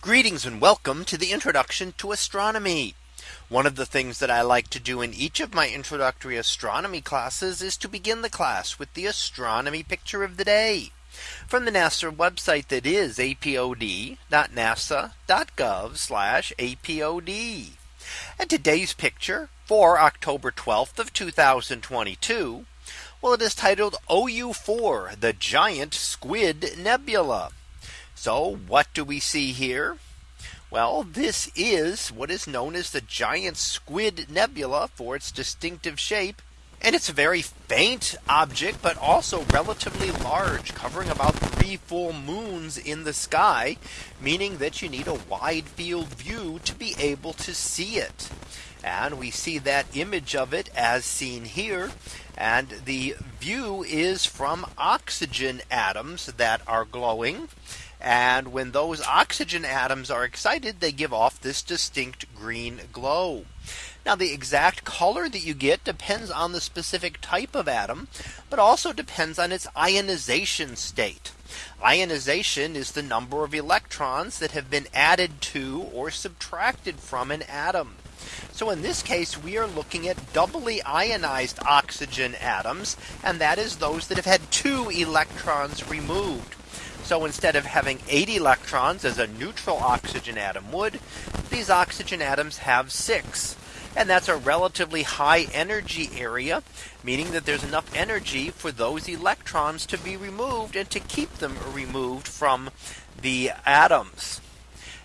Greetings and welcome to the introduction to astronomy. One of the things that I like to do in each of my introductory astronomy classes is to begin the class with the astronomy picture of the day from the NASA website that is apod.nasa.gov apod. And today's picture for October 12th of 2022. Well, it is titled OU4 the giant squid nebula. So what do we see here? Well, this is what is known as the giant squid nebula for its distinctive shape. And it's a very faint object, but also relatively large, covering about three full moons in the sky, meaning that you need a wide field view to be able to see it. And we see that image of it as seen here. And the view is from oxygen atoms that are glowing. And when those oxygen atoms are excited, they give off this distinct green glow. Now the exact color that you get depends on the specific type of atom, but also depends on its ionization state. Ionization is the number of electrons that have been added to or subtracted from an atom. So in this case, we are looking at doubly ionized oxygen atoms, and that is those that have had two electrons removed. So instead of having eight electrons as a neutral oxygen atom would, these oxygen atoms have six. And that's a relatively high energy area, meaning that there's enough energy for those electrons to be removed and to keep them removed from the atoms.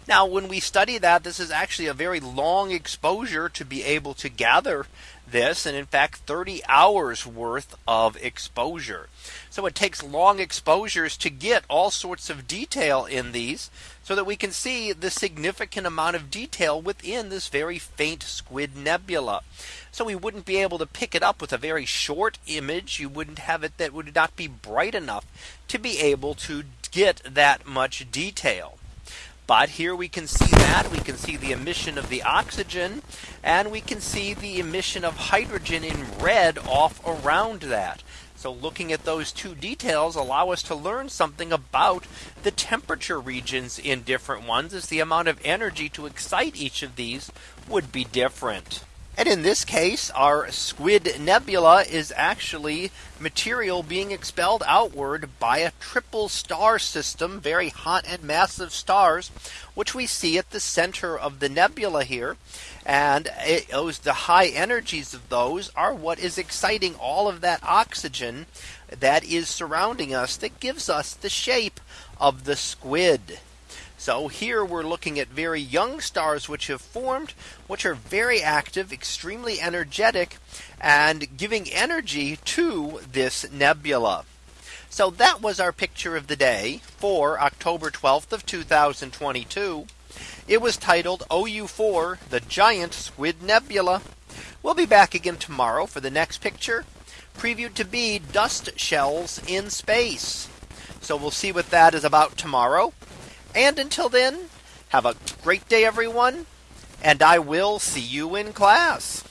Now when we study that this is actually a very long exposure to be able to gather this and in fact 30 hours worth of exposure. So it takes long exposures to get all sorts of detail in these so that we can see the significant amount of detail within this very faint squid nebula. So we wouldn't be able to pick it up with a very short image. You wouldn't have it that would not be bright enough to be able to get that much detail. But here we can see that we can see the emission of the oxygen and we can see the emission of hydrogen in red off around that. So looking at those two details allow us to learn something about the temperature regions in different ones as the amount of energy to excite each of these would be different. And in this case, our squid nebula is actually material being expelled outward by a triple star system, very hot and massive stars, which we see at the center of the nebula here. And it, the high energies of those are what is exciting all of that oxygen that is surrounding us that gives us the shape of the squid. So here we're looking at very young stars which have formed, which are very active, extremely energetic, and giving energy to this nebula. So that was our picture of the day for October 12th of 2022. It was titled OU4 the giant squid nebula. We'll be back again tomorrow for the next picture previewed to be dust shells in space. So we'll see what that is about tomorrow. And until then, have a great day, everyone. And I will see you in class.